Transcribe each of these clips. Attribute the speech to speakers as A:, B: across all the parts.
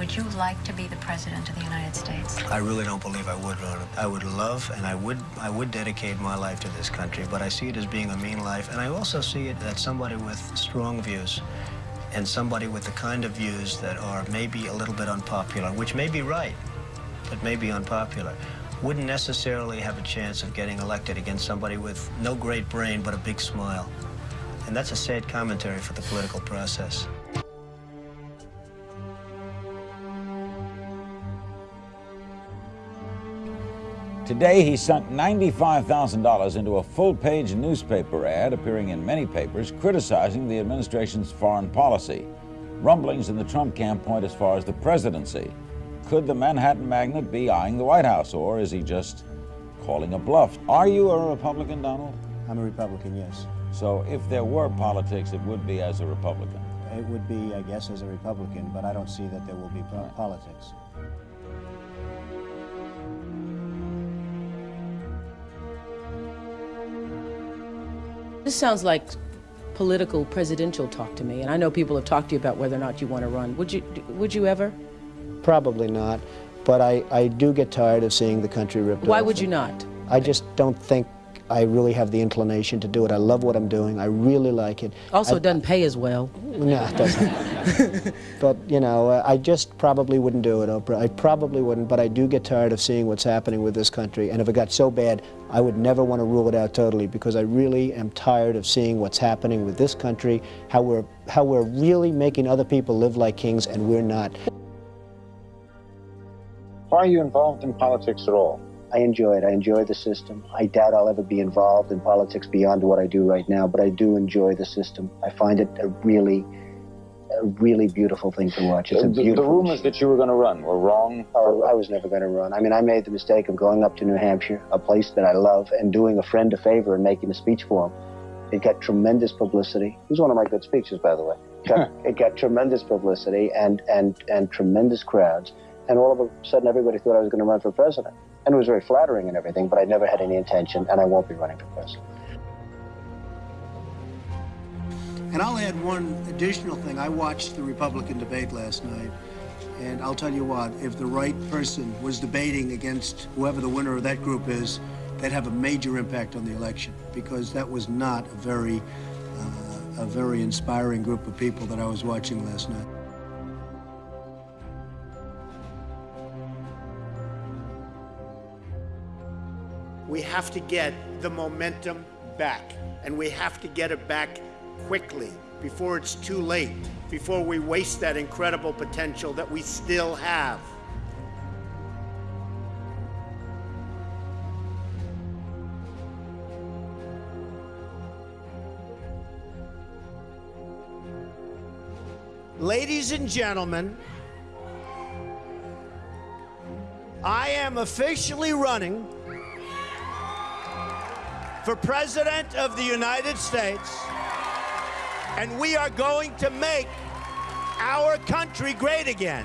A: Would you like to be the president of the United States?
B: I really don't believe I would it. I would love and I would I would dedicate my life to this country, but I see it as being a mean life, and I also see it that somebody with strong views and somebody with the kind of views that are maybe a little bit unpopular, which may be right, but may be unpopular, wouldn't necessarily have a chance of getting elected against somebody with no great brain but a big smile. And that's a sad commentary for the political process.
C: Today, he sunk $95,000 into a full-page newspaper ad appearing in many papers criticizing the administration's foreign policy. Rumblings in the Trump camp point as far as the presidency. Could the Manhattan magnate be eyeing the White House, or is he just calling a bluff? Are you a Republican, Donald?
B: I'm a Republican, yes.
C: So if there were politics, it would be as a Republican.
B: It would be, I guess, as a Republican, but I don't see that there will be po politics.
D: This sounds like political presidential talk to me, and I know people have talked to you about whether or not you want to run. Would you, would you ever?
B: Probably not, but I, I do get tired of seeing the country ripped
D: Why
B: off.
D: would you not?
B: I just don't think I really have the inclination to do it. I love what I'm doing. I really like it.
D: Also,
B: I,
D: it doesn't pay as well.
B: No, it doesn't. but, you know, uh, I just probably wouldn't do it, Oprah. I probably wouldn't, but I do get tired of seeing what's happening with this country. And if it got so bad, I would never want to rule it out totally because I really am tired of seeing what's happening with this country, how we're, how we're really making other people live like kings and we're not.
E: Why are you involved in politics at all?
B: I enjoy it. I enjoy the system. I doubt I'll ever be involved in politics beyond what I do right now, but I do enjoy the system. I find it a really, a really beautiful thing to watch. It's a
E: the, the
B: beautiful.
E: rumors that you were going to run were wrong.
B: Oh, I was never going to run. I mean, I made the mistake of going up to New Hampshire, a place that I love, and doing a friend a favor and making a speech for him. It got tremendous publicity. It was one of my good speeches, by the way. It got, it got tremendous publicity and, and, and tremendous crowds. And all of a sudden, everybody thought I was going to run for president. And it was very flattering and everything, but I never had any intention, and I won't be running for president.
F: And I'll add one additional thing. I watched the Republican debate last night, and I'll tell you what, if the right person was debating against whoever the winner of that group is, they'd have a major impact on the election, because that was not a very, uh, a very inspiring group of people that I was watching last night.
G: We have to get the momentum back, and we have to get it back quickly before it's too late, before we waste that incredible potential that we still have. Ladies and gentlemen, I am officially running for President of the United States, and we are going to make our country great again.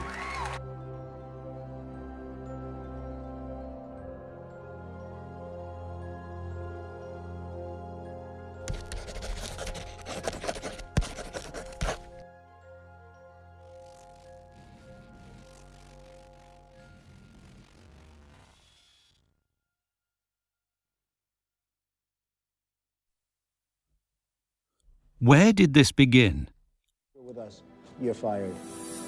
H: Where did this begin?
B: With us, you're fired.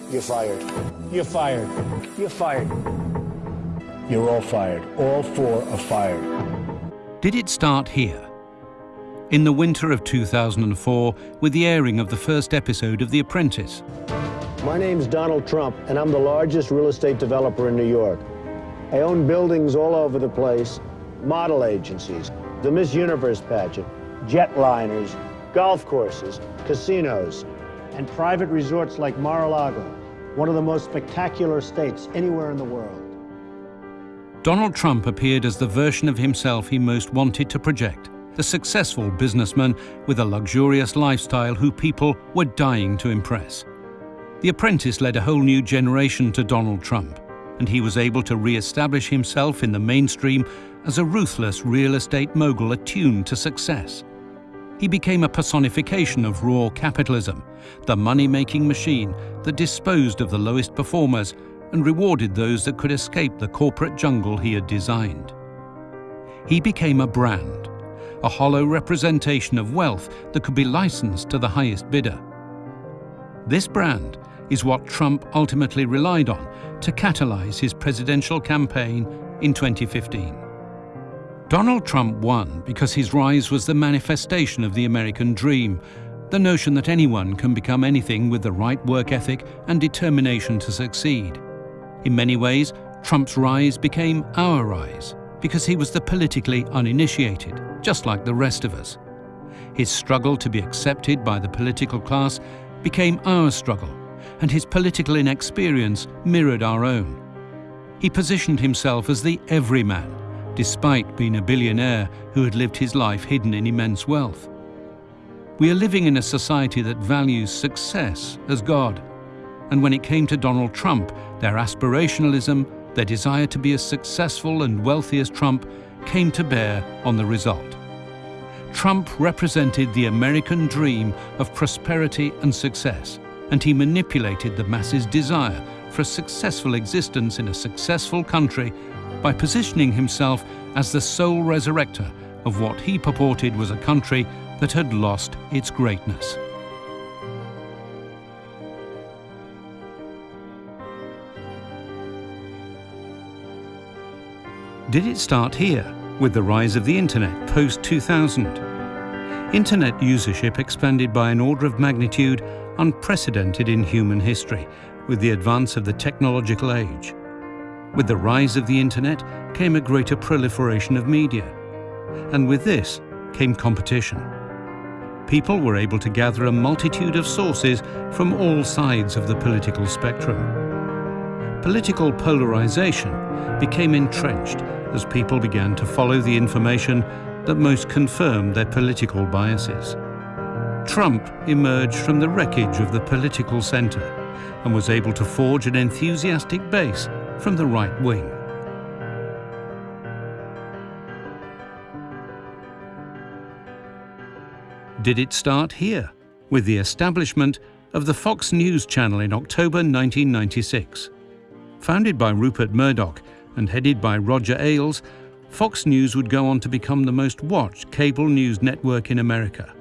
B: You're fired. You're fired. You're fired. You're all fired. All four are fired.
H: Did it start here? In the winter of 2004, with the airing of the first episode of The Apprentice.
B: My name's Donald Trump, and I'm the largest real estate developer in New York. I own buildings all over the place, model agencies, the Miss Universe pageant, jetliners, golf courses, casinos, and private resorts like Mar-a-Lago, one of the most spectacular estates anywhere in the world.
H: Donald Trump appeared as the version of himself he most wanted to project, the successful businessman with a luxurious lifestyle who people were dying to impress. The Apprentice led a whole new generation to Donald Trump, and he was able to re-establish himself in the mainstream as a ruthless real estate mogul attuned to success. He became a personification of raw capitalism, the money-making machine that disposed of the lowest performers and rewarded those that could escape the corporate jungle he had designed. He became a brand, a hollow representation of wealth that could be licensed to the highest bidder. This brand is what Trump ultimately relied on to catalyze his presidential campaign in 2015. Donald Trump won because his rise was the manifestation of the American dream, the notion that anyone can become anything with the right work ethic and determination to succeed. In many ways, Trump's rise became our rise because he was the politically uninitiated, just like the rest of us. His struggle to be accepted by the political class became our struggle, and his political inexperience mirrored our own. He positioned himself as the everyman, despite being a billionaire who had lived his life hidden in immense wealth. We are living in a society that values success as God. And when it came to Donald Trump, their aspirationalism, their desire to be as successful and wealthy as Trump, came to bear on the result. Trump represented the American dream of prosperity and success, and he manipulated the masses' desire for a successful existence in a successful country by positioning himself as the sole resurrector of what he purported was a country that had lost its greatness. Did it start here, with the rise of the Internet post-2000? Internet usership expanded by an order of magnitude unprecedented in human history with the advance of the technological age. With the rise of the internet came a greater proliferation of media. And with this came competition. People were able to gather a multitude of sources from all sides of the political spectrum. Political polarization became entrenched as people began to follow the information that most confirmed their political biases. Trump emerged from the wreckage of the political centre and was able to forge an enthusiastic base from the right wing. Did it start here, with the establishment of the Fox News channel in October 1996? Founded by Rupert Murdoch and headed by Roger Ailes, Fox News would go on to become the most watched cable news network in America.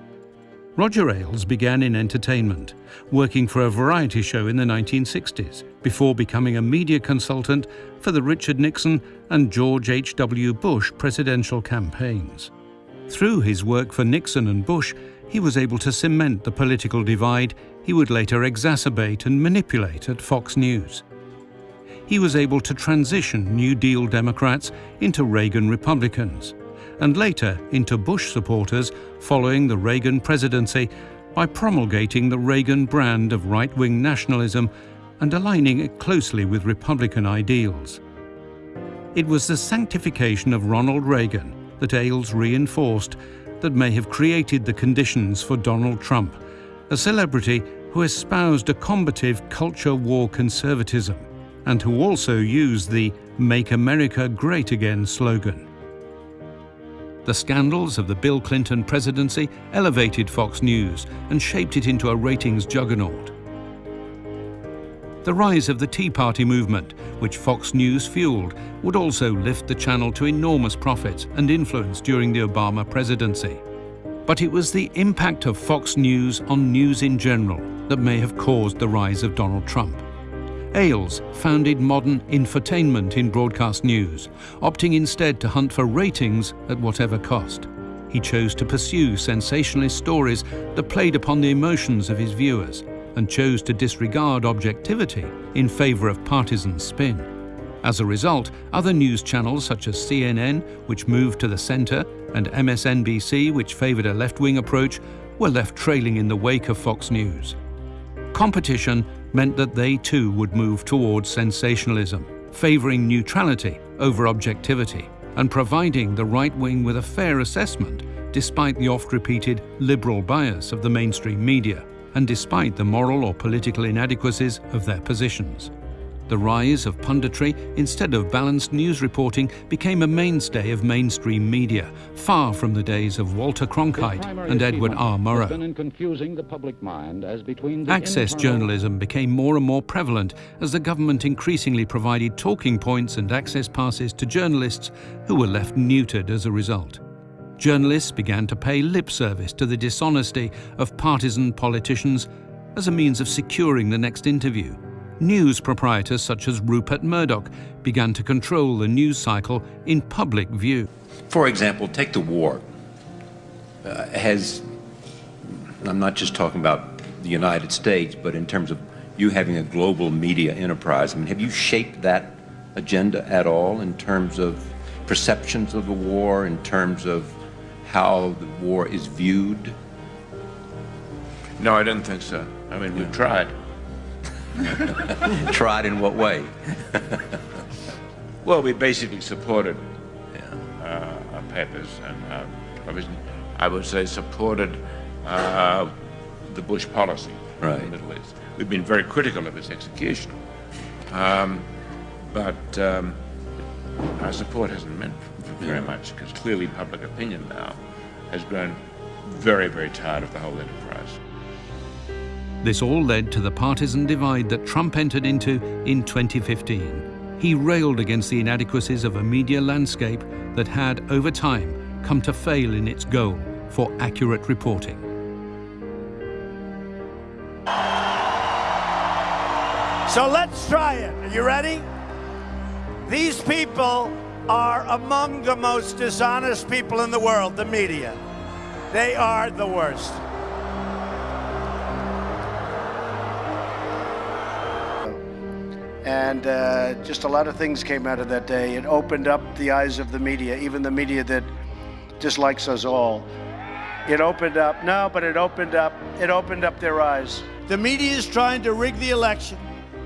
H: Roger Ailes began in entertainment, working for a variety show in the 1960s, before becoming a media consultant for the Richard Nixon and George H.W. Bush presidential campaigns. Through his work for Nixon and Bush, he was able to cement the political divide he would later exacerbate and manipulate at Fox News. He was able to transition New Deal Democrats into Reagan Republicans, and later into Bush supporters following the Reagan presidency by promulgating the Reagan brand of right-wing nationalism and aligning it closely with Republican ideals. It was the sanctification of Ronald Reagan that Ailes reinforced that may have created the conditions for Donald Trump, a celebrity who espoused a combative culture war conservatism and who also used the Make America Great Again slogan. The scandals of the Bill Clinton presidency elevated Fox News and shaped it into a ratings juggernaut. The rise of the Tea Party movement, which Fox News fueled, would also lift the channel to enormous profits and influence during the Obama presidency. But it was the impact of Fox News on news in general that may have caused the rise of Donald Trump. Ailes founded modern infotainment in broadcast news, opting instead to hunt for ratings at whatever cost. He chose to pursue sensationalist stories that played upon the emotions of his viewers and chose to disregard objectivity in favor of partisan spin. As a result, other news channels such as CNN, which moved to the center, and MSNBC, which favored a left-wing approach, were left trailing in the wake of Fox News. Competition meant that they too would move towards sensationalism, favoring neutrality over objectivity, and providing the right wing with a fair assessment despite the oft-repeated liberal bias of the mainstream media, and despite the moral or political inadequacies of their positions. The rise of punditry instead of balanced news reporting became a mainstay of mainstream media, far from the days of Walter Cronkite and Edward R. Murrow. Access journalism became more and more prevalent as the government increasingly provided talking points and access passes to journalists who were left neutered as a result. Journalists began to pay lip service to the dishonesty of partisan politicians as a means of securing the next interview news proprietors such as Rupert Murdoch began to control the news cycle in public view.
I: For example, take the war. Uh, has, I'm not just talking about the United States, but in terms of you having a global media enterprise, I mean, have you shaped that agenda at all in terms of perceptions of the war, in terms of how the war is viewed?
J: No, I didn't think so. I mean, we've tried.
I: Tried in what way?
J: well, we basically supported uh, our papers and uh, I would say supported uh, the Bush policy
I: right.
J: in the Middle East. We've been very critical of its execution, um, but um, our support hasn't meant very much because clearly public opinion now has grown very, very tired of the whole enterprise.
H: This all led to the partisan divide that Trump entered into in 2015. He railed against the inadequacies of a media landscape that had, over time, come to fail in its goal for accurate reporting.
G: So let's try it. Are you ready? These people are among the most dishonest people in the world, the media. They are the worst.
F: And uh, just a lot of things came out of that day. It opened up the eyes of the media, even the media that dislikes us all. It opened up, no, but it opened up, it opened up their eyes.
G: The media is trying to rig the election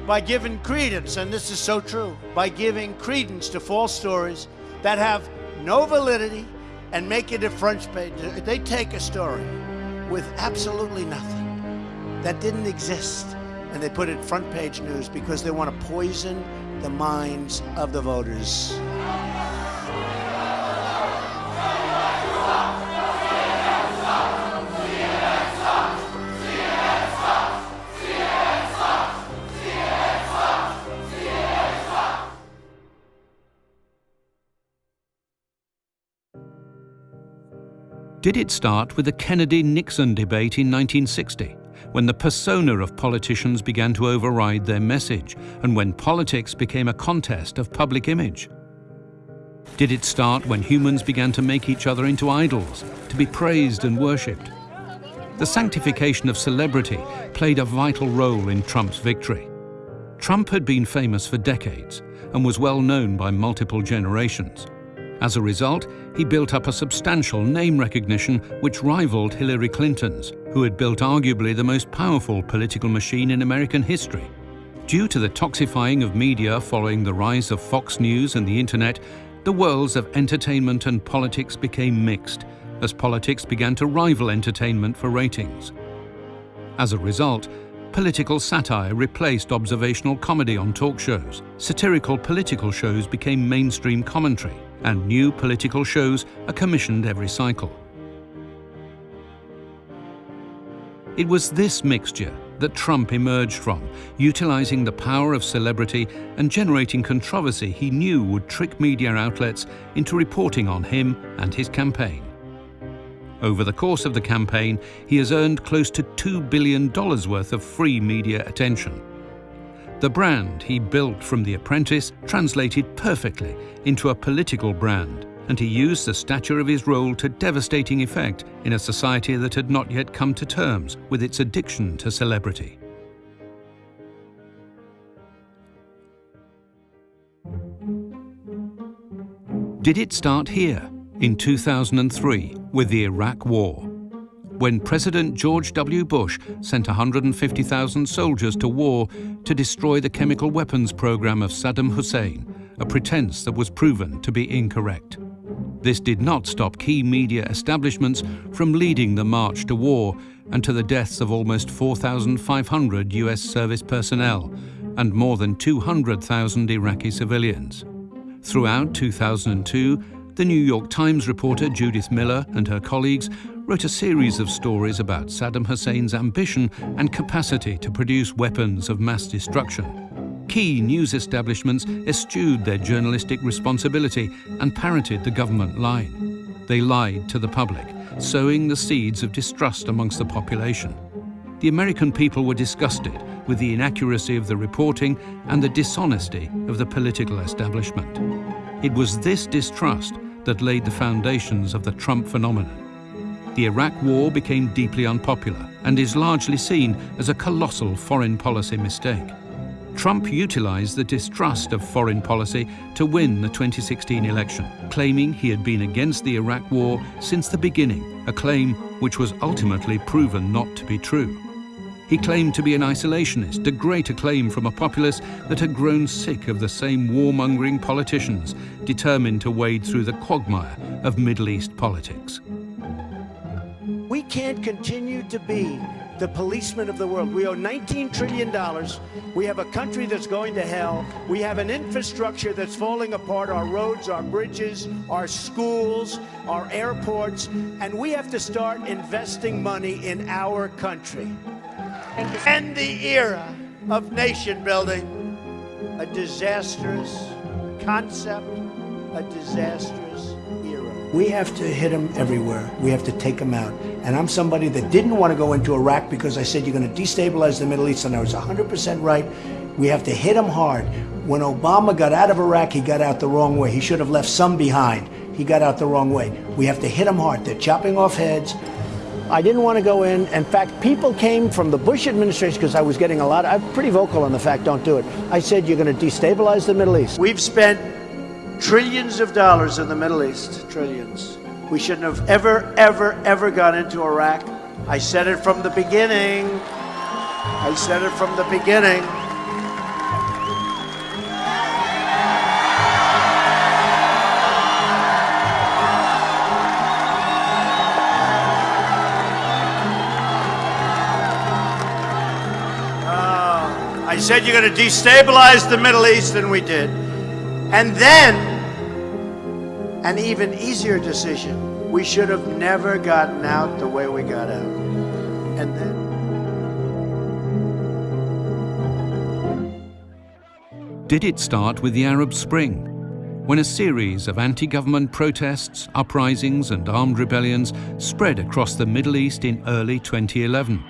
G: by giving credence, and this is so true, by giving credence to false stories that have no validity and make it a front page. They take a story with absolutely nothing that didn't exist and they put it front page news because they want to poison the minds of the voters.
H: Did it start with the Kennedy-Nixon debate in 1960? When the persona of politicians began to override their message and when politics became a contest of public image? Did it start when humans began to make each other into idols, to be praised and worshipped? The sanctification of celebrity played a vital role in Trump's victory. Trump had been famous for decades and was well known by multiple generations. As a result, he built up a substantial name recognition which rivaled Hillary Clinton's, who had built arguably the most powerful political machine in American history. Due to the toxifying of media following the rise of Fox News and the Internet, the worlds of entertainment and politics became mixed, as politics began to rival entertainment for ratings. As a result, political satire replaced observational comedy on talk shows, satirical political shows became mainstream commentary, and new political shows are commissioned every cycle. It was this mixture that Trump emerged from, utilizing the power of celebrity and generating controversy he knew would trick media outlets into reporting on him and his campaign. Over the course of the campaign, he has earned close to $2 billion worth of free media attention. The brand he built from The Apprentice translated perfectly into a political brand, and he used the stature of his role to devastating effect in a society that had not yet come to terms with its addiction to celebrity. Did it start here, in 2003, with the Iraq War? When President George W. Bush sent 150,000 soldiers to war to destroy the chemical weapons program of Saddam Hussein, a pretense that was proven to be incorrect. This did not stop key media establishments from leading the march to war and to the deaths of almost 4,500 US service personnel, and more than 200,000 Iraqi civilians. Throughout 2002, the New York Times reporter Judith Miller and her colleagues wrote a series of stories about Saddam Hussein's ambition and capacity to produce weapons of mass destruction. Key news establishments eschewed their journalistic responsibility and parroted the government line. They lied to the public, sowing the seeds of distrust amongst the population. The American people were disgusted with the inaccuracy of the reporting and the dishonesty of the political establishment. It was this distrust that laid the foundations of the Trump phenomenon. The Iraq War became deeply unpopular and is largely seen as a colossal foreign policy mistake. Trump utilized the distrust of foreign policy to win the 2016 election, claiming he had been against the Iraq War since the beginning, a claim which was ultimately proven not to be true. He claimed to be an isolationist, a great acclaim from a populace that had grown sick of the same warmongering politicians, determined to wade through the quagmire of Middle East politics.
G: We can't continue to be the policemen of the world. We owe $19 trillion. We have a country that's going to hell. We have an infrastructure that's falling apart our roads, our bridges, our schools, our airports, and we have to start investing money in our country. End the era of nation building, a disastrous concept, a disastrous era. We have to hit them everywhere. We have to take them out. And I'm somebody that didn't want to go into Iraq because I said you're going to destabilize the Middle East, and I was 100% right. We have to hit them hard. When Obama got out of Iraq, he got out the wrong way. He should have left some behind. He got out the wrong way. We have to hit them hard. They're chopping off heads. I didn't want to go in. In fact, people came from the Bush administration because I was getting a lot. I'm pretty vocal on the fact, don't do it. I said, you're going to destabilize the Middle East. We've spent trillions of dollars in the Middle East, trillions. We shouldn't have ever, ever, ever gone into Iraq. I said it from the beginning. I said it from the beginning. Said you're going to destabilize the Middle East, and we did. And then, an even easier decision. We should have never gotten out the way we got out. And then.
H: Did it start with the Arab Spring? When a series of anti-government protests, uprisings and armed rebellions spread across the Middle East in early 2011.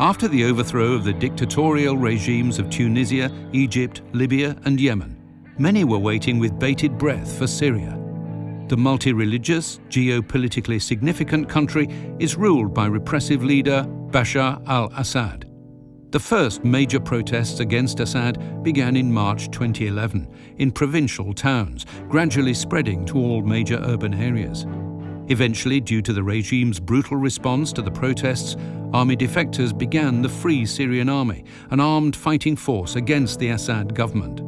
H: After the overthrow of the dictatorial regimes of Tunisia, Egypt, Libya and Yemen, many were waiting with bated breath for Syria. The multi-religious, geopolitically significant country is ruled by repressive leader Bashar al-Assad. The first major protests against Assad began in March 2011 in provincial towns, gradually spreading to all major urban areas. Eventually, due to the regime's brutal response to the protests, army defectors began the Free Syrian Army, an armed fighting force against the Assad government.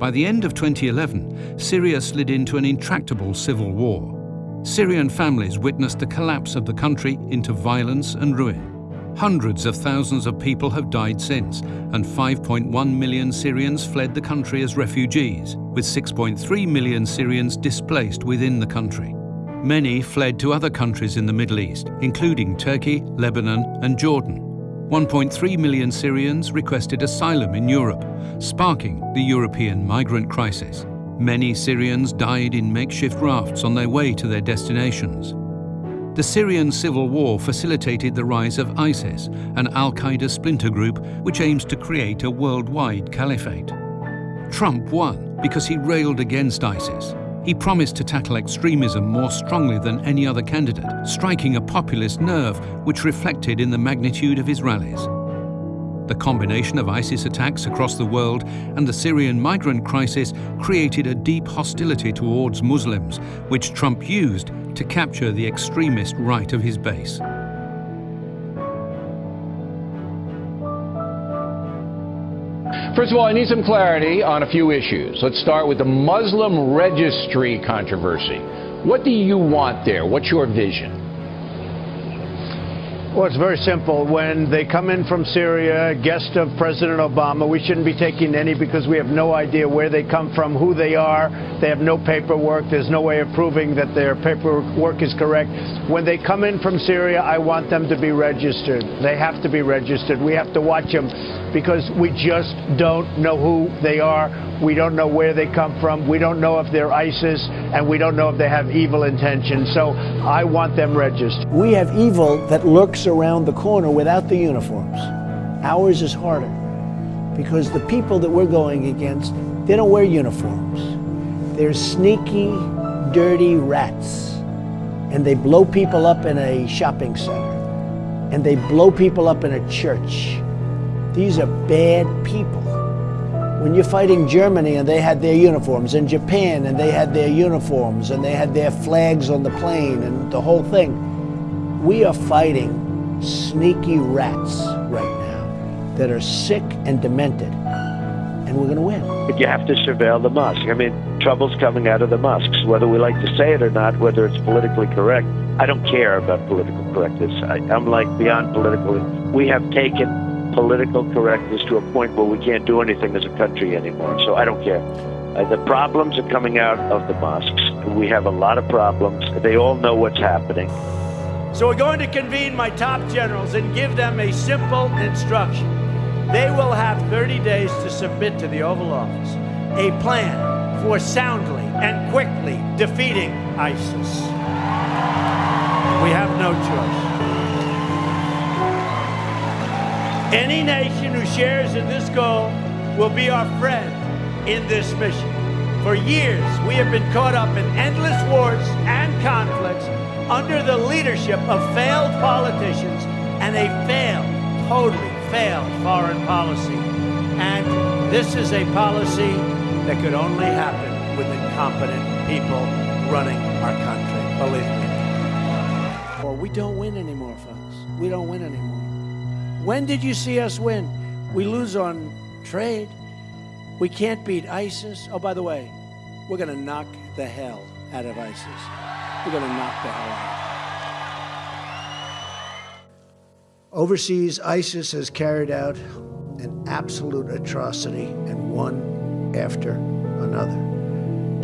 H: By the end of 2011, Syria slid into an intractable civil war. Syrian families witnessed the collapse of the country into violence and ruin. Hundreds of thousands of people have died since, and 5.1 million Syrians fled the country as refugees, with 6.3 million Syrians displaced within the country. Many fled to other countries in the Middle East, including Turkey, Lebanon and Jordan. 1.3 million Syrians requested asylum in Europe, sparking the European migrant crisis. Many Syrians died in makeshift rafts on their way to their destinations. The Syrian civil war facilitated the rise of ISIS, an al-Qaeda splinter group which aims to create a worldwide caliphate. Trump won because he railed against ISIS. He promised to tackle extremism more strongly than any other candidate, striking a populist nerve which reflected in the magnitude of his rallies. The combination of ISIS attacks across the world and the Syrian migrant crisis created a deep hostility towards Muslims, which Trump used to capture the extremist right of his base.
K: First of all, I need some clarity on a few issues. Let's start with the Muslim registry controversy. What do you want there? What's your vision?
G: Well, it's very simple. When they come in from Syria, guest of President Obama, we shouldn't be taking any because we have no idea where they come from, who they are. They have no paperwork. There's no way of proving that their paperwork is correct. When they come in from Syria, I want them to be registered. They have to be registered. We have to watch them because we just don't know who they are. We don't know where they come from. We don't know if they're ISIS, and we don't know if they have evil intentions. So I want them registered.
F: We have evil that lurks around the corner without the uniforms. Ours is harder because the people that we're going against, they don't wear uniforms. They're sneaky, dirty rats. And they blow people up in a shopping center. And they blow people up in a church. These are bad people. When you're fighting Germany and they had their uniforms, and Japan and they had their uniforms, and they had their flags on the plane and the whole thing, we are fighting sneaky rats right now that are sick and demented, and we're going to win.
L: But you have to surveil the mosque. I mean, trouble's coming out of the mosques, whether we like to say it or not, whether it's politically correct. I don't care about political correctness. I, I'm like beyond political. We have taken political correctness to a point where we can't do anything as a country anymore. So I don't care. Uh, the problems are coming out of the mosques. We have a lot of problems. They all know what's happening.
G: So we're going to convene my top generals and give them a simple instruction. They will have 30 days to submit to the Oval Office a plan for soundly and quickly defeating ISIS. We have no choice. Any nation who shares in this goal will be our friend in this mission. For years, we have been caught up in endless wars and conflicts under the leadership of failed politicians and a failed, totally failed foreign policy. And this is a policy that could only happen with incompetent people running our country, believe me. Or we don't win anymore, folks. We don't win anymore. When did you see us win? We lose on trade. We can't beat ISIS. Oh, by the way, we're going to knock the hell out of ISIS. We're going to knock the hell out. Overseas, ISIS has carried out an absolute atrocity, and one after another.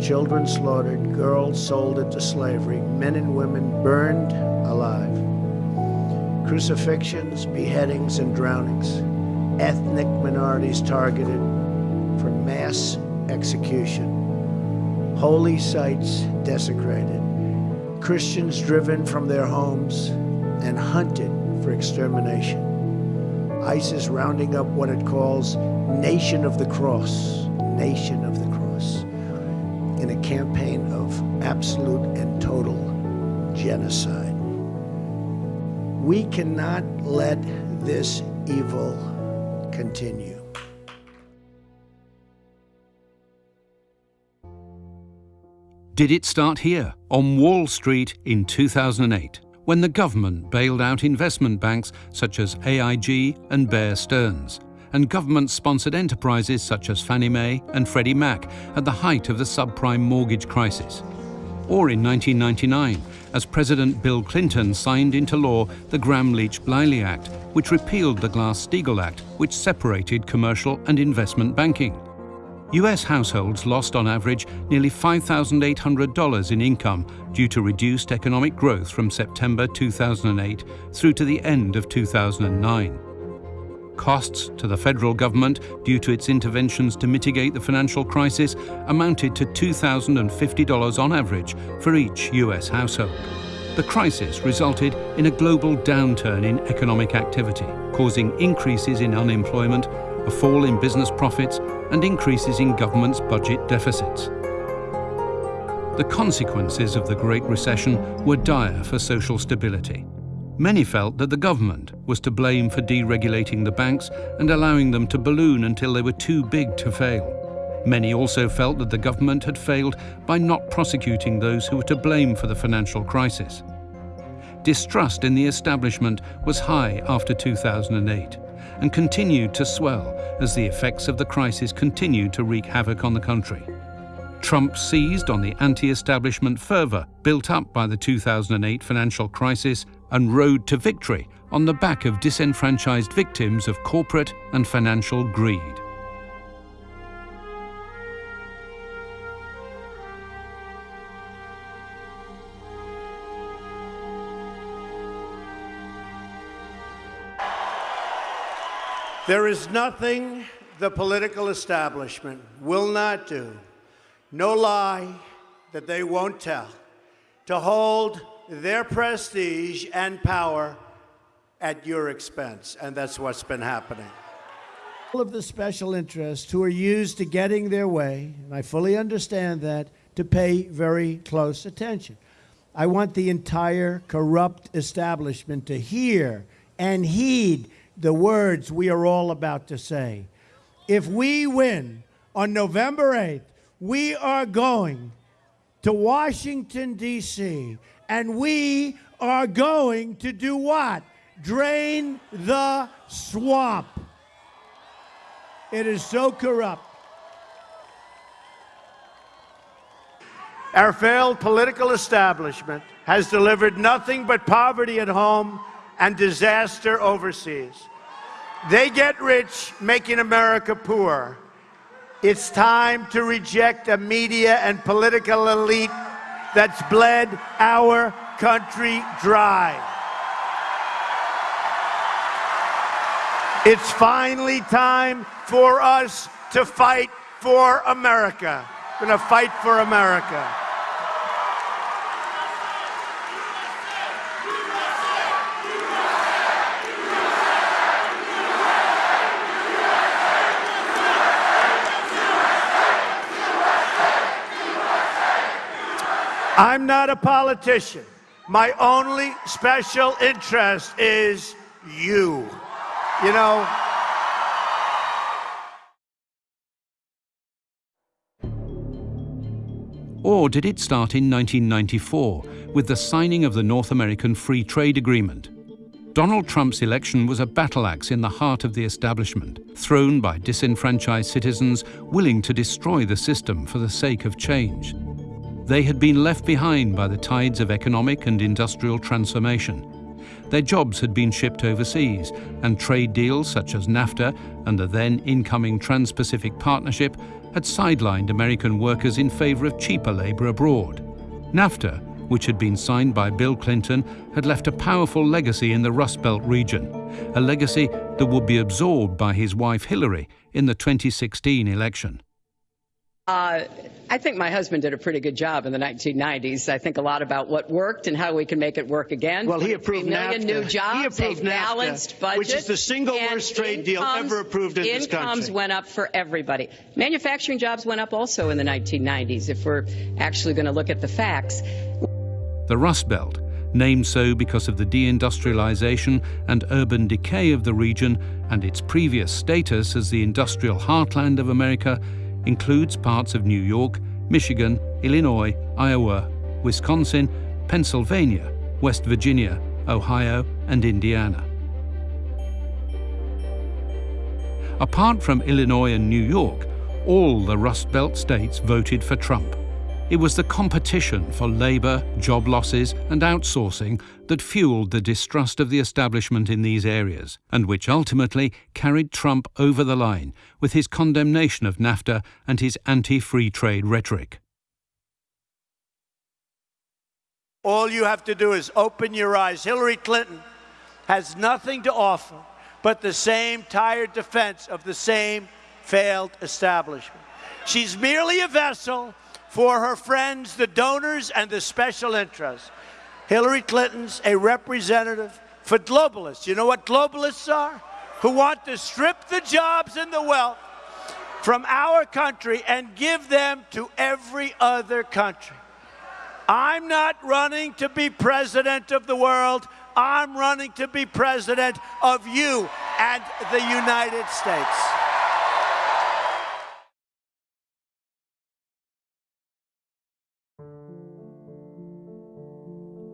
G: Children slaughtered, girls sold into slavery, men and women burned alive crucifixions, beheadings, and drownings, ethnic minorities targeted for mass execution, holy sites desecrated, Christians driven from their homes and hunted for extermination. ISIS rounding up what it calls Nation of the Cross, Nation of the Cross, in a campaign of absolute and total genocide. We cannot let this evil continue.
H: Did it start here, on Wall Street in 2008, when the government bailed out investment banks such as AIG and Bear Stearns, and government-sponsored enterprises such as Fannie Mae and Freddie Mac at the height of the subprime mortgage crisis? Or in 1999, as President Bill Clinton signed into law the Gramm-Leach-Bliley Act, which repealed the Glass-Steagall Act, which separated commercial and investment banking. US households lost on average nearly $5,800 in income due to reduced economic growth from September 2008 through to the end of 2009. Costs to the federal government due to its interventions to mitigate the financial crisis amounted to $2,050 on average for each US household. The crisis resulted in a global downturn in economic activity, causing increases in unemployment, a fall in business profits, and increases in government's budget deficits. The consequences of the Great Recession were dire for social stability. Many felt that the government was to blame for deregulating the banks and allowing them to balloon until they were too big to fail. Many also felt that the government had failed by not prosecuting those who were to blame for the financial crisis. Distrust in the establishment was high after 2008 and continued to swell as the effects of the crisis continued to wreak havoc on the country. Trump seized on the anti-establishment fervour built up by the 2008 financial crisis and rode to victory on the back of disenfranchised victims of corporate and financial greed.
G: There is nothing the political establishment will not do, no lie that they won't tell, to hold their prestige and power at your expense. And that's what's been happening. All of the special interests who are used to getting their way, and I fully understand that, to pay very close attention. I want the entire corrupt establishment to hear and heed the words we are all about to say. If we win on November 8th, we are going to Washington, D.C., and we are going to do what? Drain the swamp. It is so corrupt. Our failed political establishment has delivered nothing but poverty at home and disaster overseas. They get rich making America poor. It's time to reject a media and political elite that's bled our country dry. It's finally time for us to fight for America. We're going to fight for America. I'm not a politician. My only special interest is you. You know,
H: Or did it start in 1994 with the signing of the North American Free Trade Agreement? Donald Trump's election was a battle axe in the heart of the establishment, thrown by disenfranchised citizens willing to destroy the system for the sake of change. They had been left behind by the tides of economic and industrial transformation. Their jobs had been shipped overseas, and trade deals such as NAFTA and the then incoming Trans Pacific Partnership had sidelined American workers in favor of cheaper labor abroad. NAFTA, which had been signed by Bill Clinton, had left a powerful legacy in the Rust Belt region, a legacy that would be absorbed by his wife Hillary in the 2016 election.
M: Uh, I think my husband did a pretty good job in the 1990s. I think a lot about what worked and how we can make it work again.
F: Well, he approved
M: million
F: NAFTA.
M: new
F: He
M: jobs,
F: approved
M: a balanced
F: NAFTA,
M: budget,
F: which is the single worst trade deal ever approved in this country.
M: Incomes went up for everybody. Manufacturing jobs went up also in the 1990s. If we're actually going to look at the facts,
H: The Rust Belt, named so because of the deindustrialization and urban decay of the region and its previous status as the industrial heartland of America, includes parts of New York, Michigan, Illinois, Iowa, Wisconsin, Pennsylvania, West Virginia, Ohio, and Indiana. Apart from Illinois and New York, all the Rust Belt states voted for Trump. It was the competition for labor, job losses, and outsourcing that fueled the distrust of the establishment in these areas, and which ultimately carried Trump over the line with his condemnation of NAFTA and his anti free trade rhetoric.
G: All you have to do is open your eyes. Hillary Clinton has nothing to offer but the same tired defense of the same failed establishment. She's merely a vessel for her friends, the donors, and the special interests. Hillary Clinton's a representative for globalists. You know what globalists are? Who want to strip the jobs and the wealth from our country and give them to every other country. I'm not running to be president of the world. I'm running to be president of you and the United States.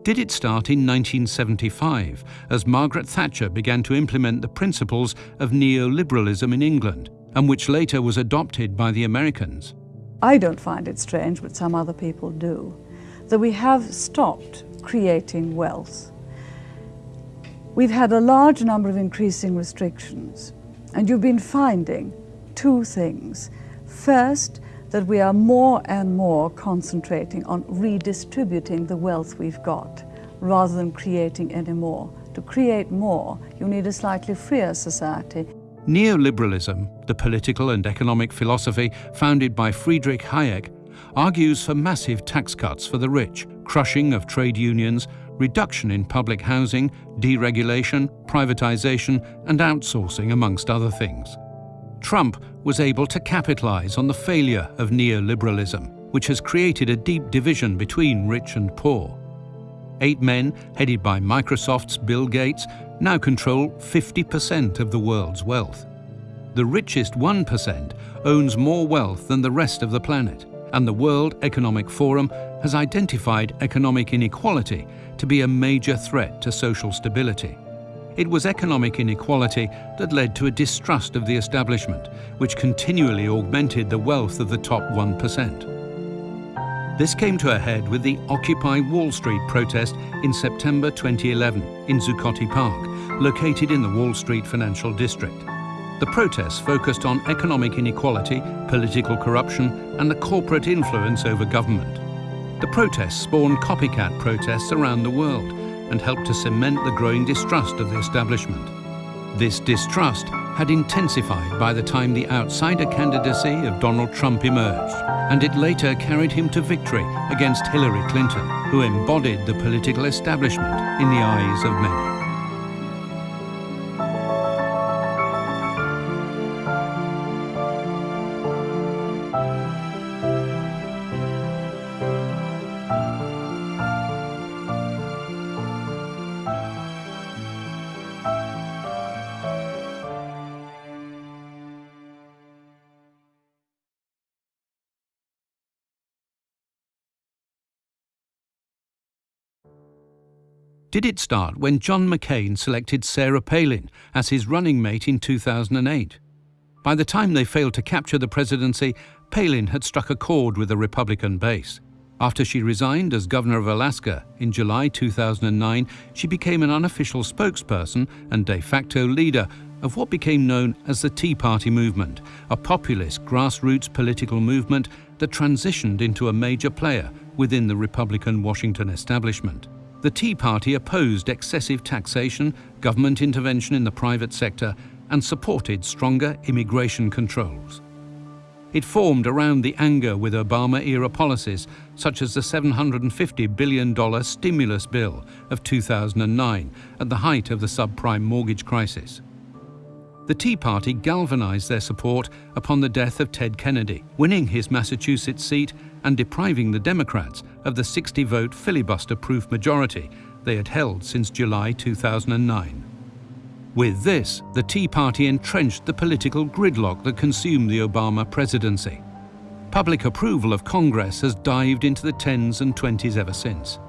H: Did it start in 1975 as Margaret Thatcher began to implement the principles of neoliberalism in England, and which later was adopted by the Americans?
N: I don't find it strange, but some other people do, that we have stopped creating wealth We've had a large number of increasing restrictions, and you've been finding two things. First, that we are more and more concentrating on redistributing the wealth we've got rather than creating any more. To create more, you need a slightly freer society.
H: Neoliberalism, the political and economic philosophy founded by Friedrich Hayek, argues for massive tax cuts for the rich, crushing of trade unions, reduction in public housing, deregulation, privatization and outsourcing amongst other things. Trump was able to capitalize on the failure of neoliberalism, which has created a deep division between rich and poor. Eight men, headed by Microsoft's Bill Gates, now control 50% of the world's wealth. The richest 1% owns more wealth than the rest of the planet, and the World Economic Forum has identified economic inequality to be a major threat to social stability. It was economic inequality that led to a distrust of the establishment, which continually augmented the wealth of the top 1%. This came to a head with the Occupy Wall Street protest in September 2011 in Zuccotti Park, located in the Wall Street financial district. The protests focused on economic inequality, political corruption and the corporate influence over government. The protests spawned copycat protests around the world and helped to cement the growing distrust of the establishment. This distrust had intensified by the time the outsider candidacy of Donald Trump emerged, and it later carried him to victory against Hillary Clinton, who embodied the political establishment in the eyes of many. Did it start when John McCain selected Sarah Palin as his running mate in 2008? By the time they failed to capture the presidency, Palin had struck a chord with the Republican base. After she resigned as governor of Alaska in July 2009, she became an unofficial spokesperson and de facto leader of what became known as the Tea Party movement, a populist grassroots political movement that transitioned into a major player within the Republican Washington establishment. The Tea Party opposed excessive taxation, government intervention in the private sector, and supported stronger immigration controls. It formed around the anger with Obama-era policies, such as the $750 billion stimulus bill of 2009 at the height of the subprime mortgage crisis. The Tea Party galvanized their support upon the death of Ted Kennedy, winning his Massachusetts seat and depriving the Democrats of the 60-vote filibuster-proof majority they had held since July 2009. With this, the Tea Party entrenched the political gridlock that consumed the Obama presidency. Public approval of Congress has dived into the tens and twenties ever since.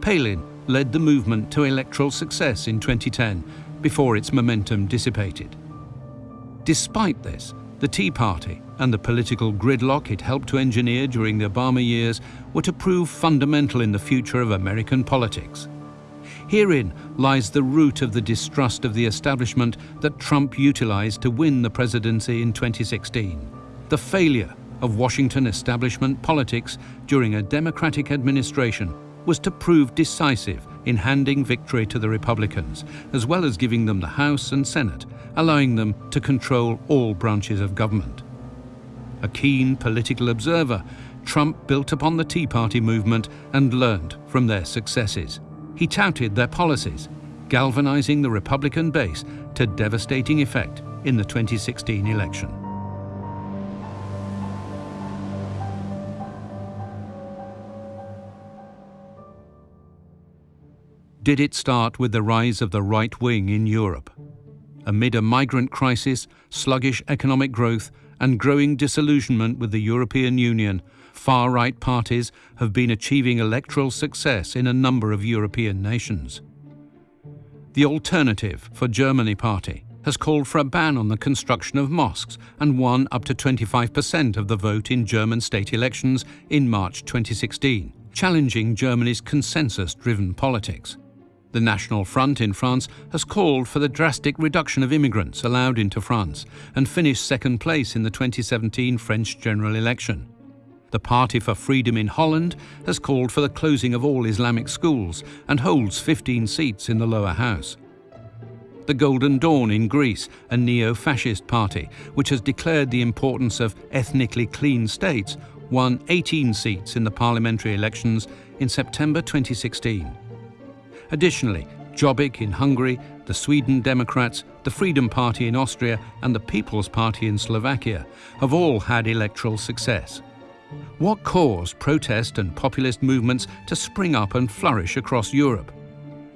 H: Palin led the movement to electoral success in 2010 before its momentum dissipated. Despite this, the Tea Party and the political gridlock it helped to engineer during the Obama years were to prove fundamental in the future of American politics. Herein lies the root of the distrust of the establishment that Trump utilized to win the presidency in 2016. The failure of Washington establishment politics during a Democratic administration was to prove decisive in handing victory to the Republicans, as well as giving them the House and Senate, allowing them to control all branches of government. A keen political observer, Trump built upon the Tea Party movement and learned from their successes. He touted their policies, galvanizing the Republican base to devastating effect in the 2016 election. Did it start with the rise of the right wing in Europe? Amid a migrant crisis, sluggish economic growth, and growing disillusionment with the European Union, far-right parties have been achieving electoral success in a number of European nations. The Alternative for Germany party has called for a ban on the construction of mosques and won up to 25% of the vote in German state elections in March 2016, challenging Germany's consensus driven politics. The National Front in France has called for the drastic reduction of immigrants allowed into France and finished second place in the 2017 French general election. The Party for Freedom in Holland has called for the closing of all Islamic schools and holds 15 seats in the lower house. The Golden Dawn in Greece, a neo-fascist party which has declared the importance of ethnically clean states, won 18 seats in the parliamentary elections in September 2016. Additionally, Jobbik in Hungary, the Sweden Democrats, the Freedom Party in Austria and the People's Party in Slovakia have all had electoral success. What caused protest and populist movements to spring up and flourish across Europe?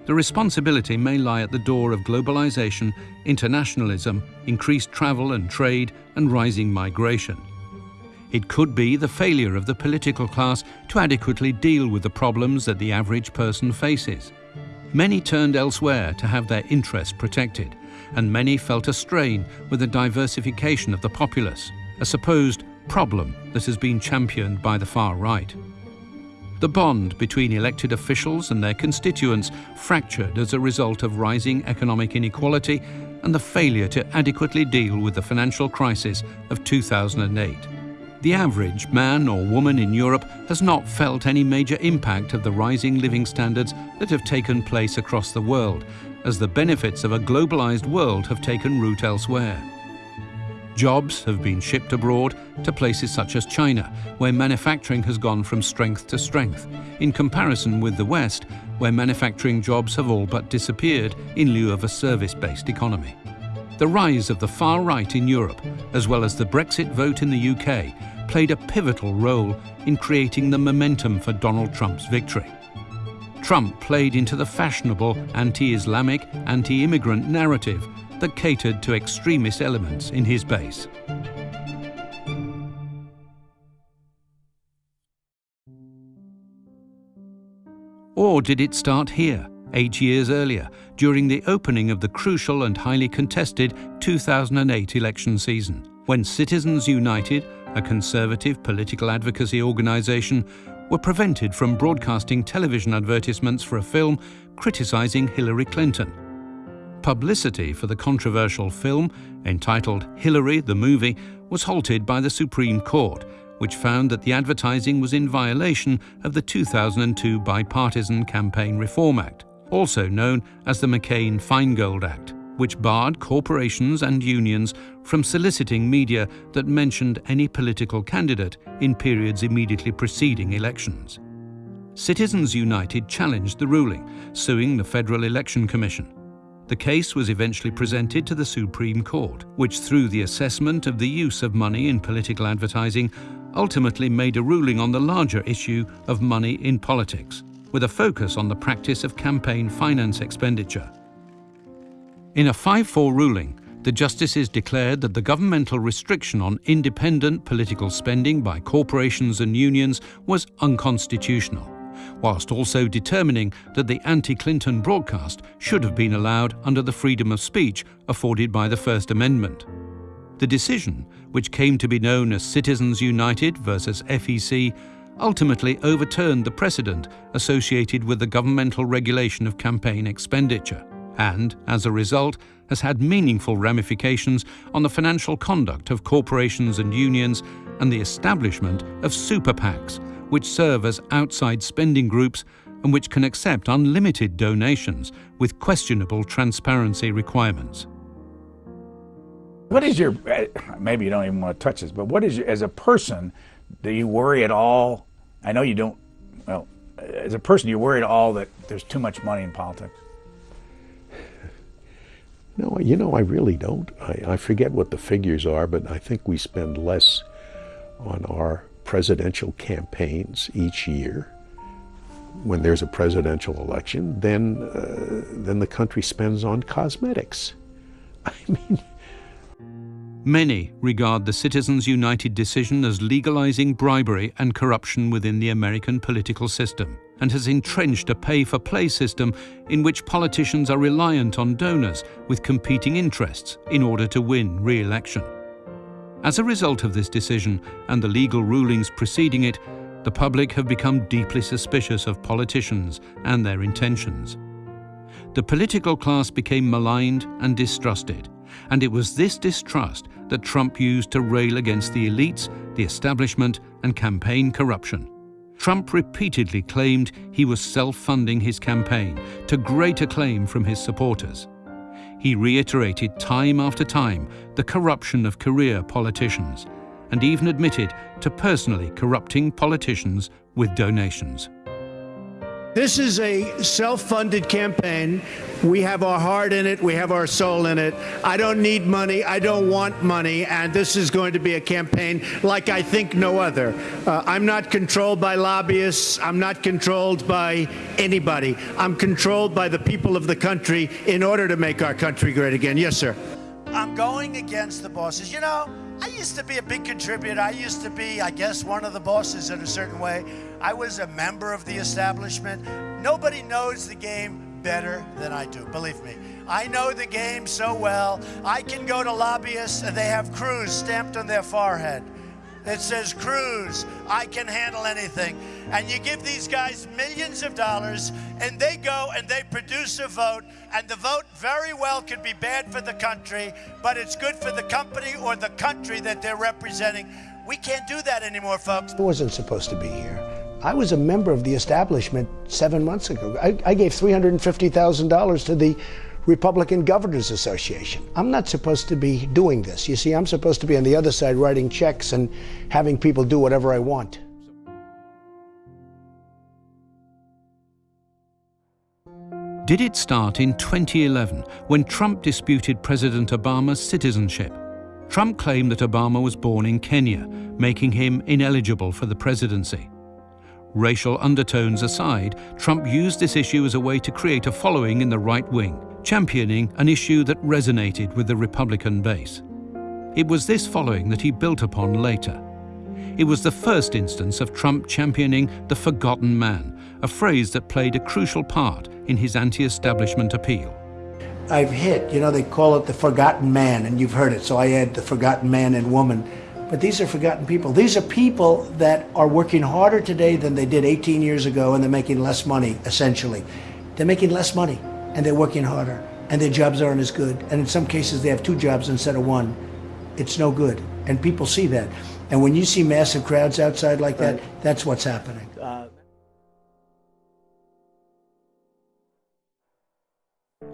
H: The responsibility may lie at the door of globalization, internationalism, increased travel and trade, and rising migration. It could be the failure of the political class to adequately deal with the problems that the average person faces. Many turned elsewhere to have their interests protected, and many felt a strain with the diversification of the populace, a supposed problem that has been championed by the far right. The bond between elected officials and their constituents fractured as a result of rising economic inequality and the failure to adequately deal with the financial crisis of 2008 the average man or woman in Europe has not felt any major impact of the rising living standards that have taken place across the world, as the benefits of a globalized world have taken root elsewhere. Jobs have been shipped abroad to places such as China, where manufacturing has gone from strength to strength, in comparison with the West, where manufacturing jobs have all but disappeared in lieu of a service-based economy. The rise of the far right in Europe, as well as the Brexit vote in the UK, played a pivotal role in creating the momentum for Donald Trump's victory. Trump played into the fashionable anti-Islamic, anti-immigrant narrative that catered to extremist elements in his base. Or did it start here, eight years earlier, during the opening of the crucial and highly contested 2008 election season, when Citizens United a conservative political advocacy organisation, were prevented from broadcasting television advertisements for a film criticising Hillary Clinton. Publicity for the controversial film, entitled Hillary the Movie, was halted by the Supreme Court, which found that the advertising was in violation of the 2002 Bipartisan Campaign Reform Act, also known as the McCain-Feingold Act which barred corporations and unions from soliciting media that mentioned any political candidate in periods immediately preceding elections. Citizens United challenged the ruling, suing the Federal Election Commission. The case was eventually presented to the Supreme Court, which through the assessment of the use of money in political advertising ultimately made a ruling on the larger issue of money in politics, with a focus on the practice of campaign finance expenditure. In a 5-4 ruling, the justices declared that the governmental restriction on independent political spending by corporations and unions was unconstitutional, whilst also determining that the anti-Clinton broadcast should have been allowed under the freedom of speech afforded by the First Amendment. The decision, which came to be known as Citizens United versus FEC, ultimately overturned the precedent associated with the governmental regulation of campaign expenditure and, as a result, has had meaningful ramifications on the financial conduct of corporations and unions and the establishment of super PACs, which serve as outside spending groups and which can accept unlimited donations with questionable transparency requirements.
O: What is your, eh, maybe you don't even want to touch this, but what is, your, as a person, do you worry at all? I know you don't, well, as a person, you worry at all that there's too much money in politics?
P: No, you know, I really don't. I, I forget what the figures are, but I think we spend less on our presidential campaigns each year when there's a presidential election than, uh, than the country spends on cosmetics. I mean,
H: Many regard the Citizens United decision as legalizing bribery and corruption within the American political system and has entrenched a pay-for-play system in which politicians are reliant on donors with competing interests in order to win re-election. As a result of this decision and the legal rulings preceding it, the public have become deeply suspicious of politicians and their intentions. The political class became maligned and distrusted, and it was this distrust that Trump used to rail against the elites, the establishment, and campaign corruption. Trump repeatedly claimed he was self-funding his campaign, to great acclaim from his supporters. He reiterated time after time the corruption of career politicians, and even admitted to personally corrupting politicians with donations.
G: This is a self funded campaign. We have our heart in it, we have our soul in it. I don't need money, I don't want money, and this is going to be a campaign like I think no other. Uh, I'm not controlled by lobbyists, I'm not controlled by anybody. I'm controlled by the people of the country in order to make our country great again. Yes, sir.
Q: I'm going against the bosses. You know, I used to be a big contributor. I used to be, I guess, one of the bosses in a certain way. I was a member of the establishment. Nobody knows the game better than I do, believe me. I know the game so well. I can go to lobbyists and they have Cruz stamped on their forehead. It says, Cruz, I can handle anything. And you give these guys millions of dollars, and they go and they produce a vote, and the vote very well could be bad for the country, but it's good for the company or the country that they're representing. We can't do that anymore, folks.
F: I wasn't supposed to be here. I was a member of the establishment seven months ago. I, I gave $350,000 to the Republican Governors Association. I'm not supposed to be doing this. You see, I'm supposed to be on the other side writing checks and having people do whatever I want.
H: Did it start in 2011 when Trump disputed President Obama's citizenship? Trump claimed that Obama was born in Kenya, making him ineligible for the presidency. Racial undertones aside, Trump used this issue as a way to create a following in the right wing, championing an issue that resonated with the Republican base. It was this following that he built upon later. It was the first instance of Trump championing the forgotten man, a phrase that played a crucial part in his anti-establishment appeal.
F: I've hit, you know, they call it the forgotten man, and you've heard it, so I add the forgotten man and woman. But these are forgotten people. These are people that are working harder today than they did 18 years ago, and they're making less money, essentially. They're making less money, and they're working harder, and their jobs aren't as good. And in some cases, they have two jobs instead of one. It's no good, and people see that. And when you see massive crowds outside like that, that's what's happening.
H: Uh,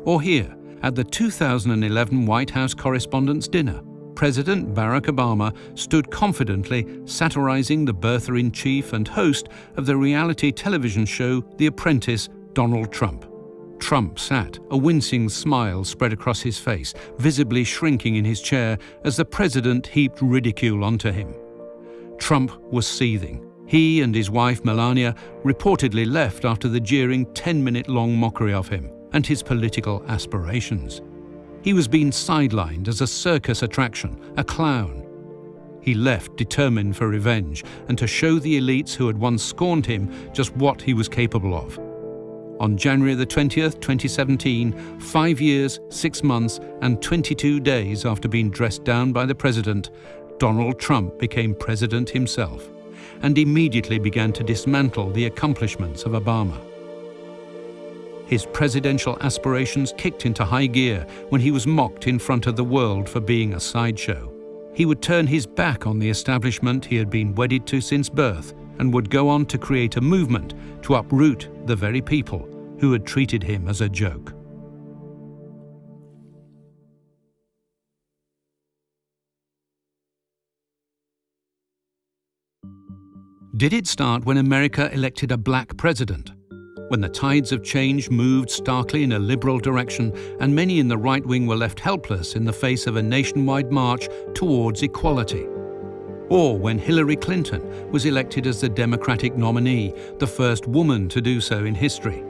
H: or here, at the 2011 White House Correspondents' Dinner, President Barack Obama stood confidently satirizing the birther in chief and host of the reality television show The Apprentice, Donald Trump. Trump sat, a wincing smile spread across his face, visibly shrinking in his chair as the president heaped ridicule onto him. Trump was seething. He and his wife Melania reportedly left after the jeering 10 minute long mockery of him and his political aspirations. He was being sidelined as a circus attraction, a clown. He left determined for revenge and to show the elites who had once scorned him just what he was capable of. On January the 20th, 2017, five years, six months, and 22 days after being dressed down by the president, Donald Trump became president himself and immediately began to dismantle the accomplishments of Obama. His presidential aspirations kicked into high gear when he was mocked in front of the world for being a sideshow. He would turn his back on the establishment he had been wedded to since birth and would go on to create a movement to uproot the very people who had treated him as a joke. Did it start when America elected a black president? When the tides of change moved starkly in a liberal direction and many in the right wing were left helpless in the face of a nationwide march towards equality? Or when Hillary Clinton was elected as the Democratic nominee, the first woman to do so in history?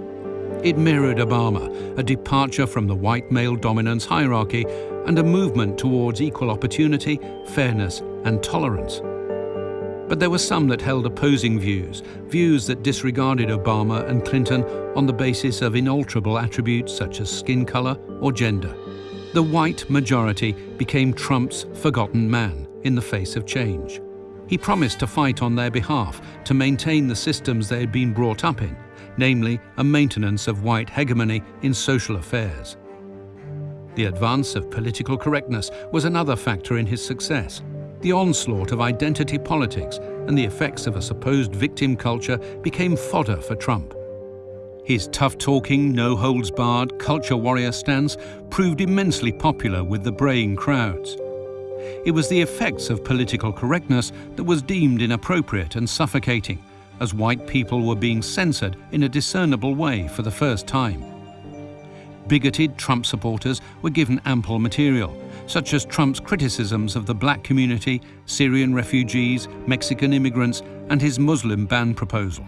H: It mirrored Obama, a departure from the white male dominance hierarchy and a movement towards equal opportunity, fairness and tolerance. But there were some that held opposing views, views that disregarded Obama and Clinton on the basis of inalterable attributes such as skin color or gender. The white majority became Trump's forgotten man in the face of change. He promised to fight on their behalf to maintain the systems they had been brought up in, namely a maintenance of white hegemony in social affairs. The advance of political correctness was another factor in his success. The onslaught of identity politics and the effects of a supposed victim culture became fodder for Trump. His tough-talking, no-holds-barred culture warrior stance proved immensely popular with the braying crowds. It was the effects of political correctness that was deemed inappropriate and suffocating, as white people were being censored in a discernible way for the first time. Bigoted Trump supporters were given ample material, such as Trump's criticisms of the black community, Syrian refugees, Mexican immigrants, and his Muslim ban proposal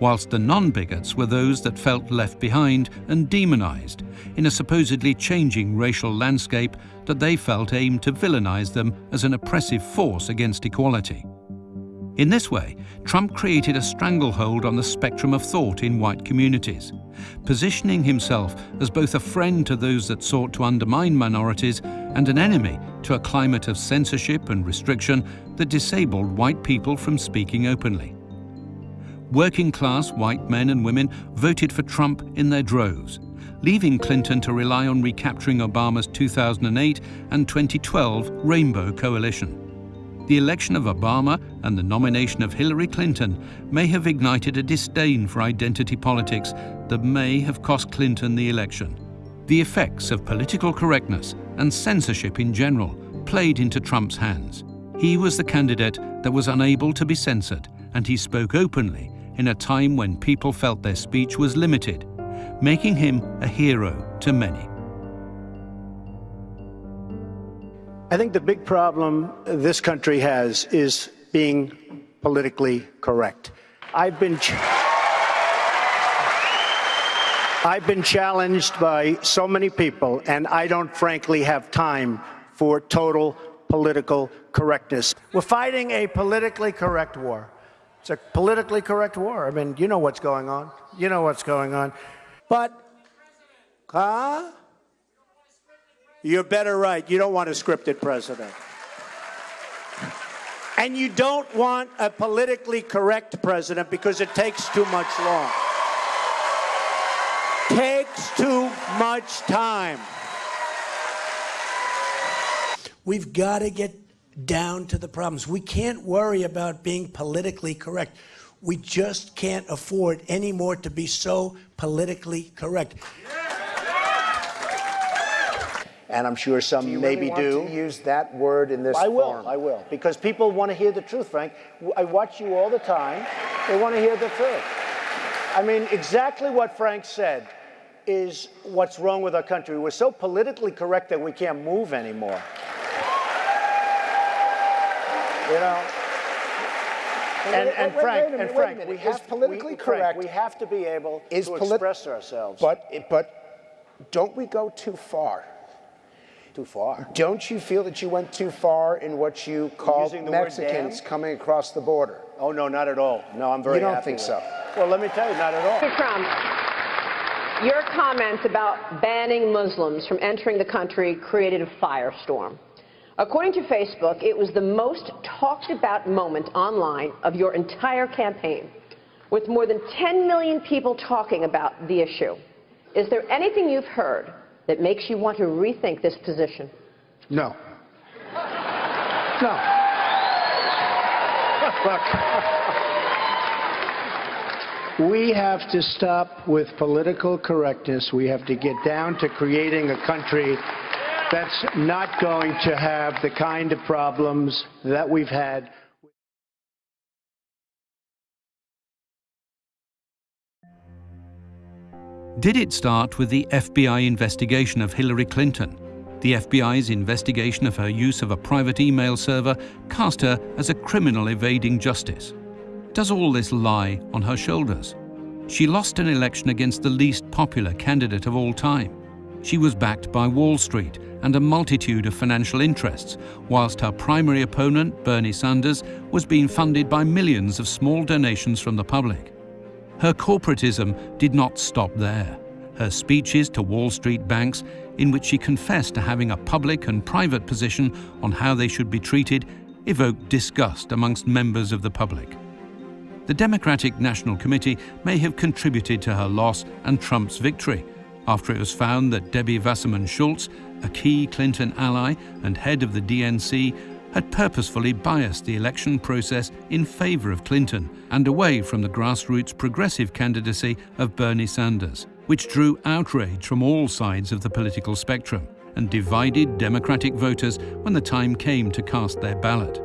H: whilst the non-bigots were those that felt left behind and demonized in a supposedly changing racial landscape that they felt aimed to villainize them as an oppressive force against equality. In this way, Trump created a stranglehold on the spectrum of thought in white communities, positioning himself as both a friend to those that sought to undermine minorities and an enemy to a climate of censorship and restriction that disabled white people from speaking openly working class white men and women voted for Trump in their droves, leaving Clinton to rely on recapturing Obama's 2008 and 2012 Rainbow Coalition. The election of Obama and the nomination of Hillary Clinton may have ignited a disdain for identity politics that may have cost Clinton the election. The effects of political correctness and censorship in general played into Trump's hands. He was the candidate that was unable to be censored, and he spoke openly in a time when people felt their speech was limited, making him a hero to many.
G: I think the big problem this country has is being politically correct. I've been I've been challenged by so many people, and I don't frankly have time for total political correctness. We're fighting a politically correct war. It's a politically correct war. I mean, you know what's going on. You know what's going on. But, huh? You're better right. You don't want a scripted president. And you don't want a politically correct president because it takes too much long. Takes too much time. We've got to get down to the problems. We can't worry about being politically correct. We just can't afford anymore to be so politically correct. And I'm sure some
R: do you
G: maybe
R: really
G: do.
R: To use that word in this
G: I will.
R: form?
G: I will. Because people want to hear the truth, Frank. I watch you all the time. They want to hear the truth. I mean, exactly what Frank said is what's wrong with our country. We're so politically correct that we can't move anymore. You know? And,
R: wait,
G: and
R: wait,
G: Frank,
R: wait minute,
G: and Frank,
R: minute.
G: we have
R: politically
G: we,
R: correct-
G: Frank, we have to be able
R: Is
G: to express ourselves.
R: But, but don't we go too far?
G: Too far.
R: Don't you feel that you went too far in what you called
G: the
R: Mexicans coming across the border?
G: Oh no, not at all. No, I'm very.
R: You don't
G: happy
R: think
G: with
R: so?
G: it. Well, let me tell you, not at all.
S: Mr. Trump, your comments about banning Muslims from entering the country created a firestorm. According to Facebook, it was the most talked about moment online of your entire campaign, with more than 10 million people talking about the issue. Is there anything you've heard that makes you want to rethink this position?
G: No. No. Look. We have to stop with political correctness. We have to get down to creating a country that's not going to have the kind of problems that we've had.
H: Did it start with the FBI investigation of Hillary Clinton? The FBI's investigation of her use of a private email server cast her as a criminal evading justice. Does all this lie on her shoulders? She lost an election against the least popular candidate of all time. She was backed by Wall Street and a multitude of financial interests, whilst her primary opponent, Bernie Sanders, was being funded by millions of small donations from the public. Her corporatism did not stop there. Her speeches to Wall Street banks, in which she confessed to having a public and private position on how they should be treated, evoked disgust amongst members of the public. The Democratic National Committee may have contributed to her loss and Trump's victory after it was found that Debbie Wasserman Schultz, a key Clinton ally and head of the DNC, had purposefully biased the election process in favor of Clinton and away from the grassroots progressive candidacy of Bernie Sanders, which drew outrage from all sides of the political spectrum and divided Democratic voters when the time came to cast their ballot.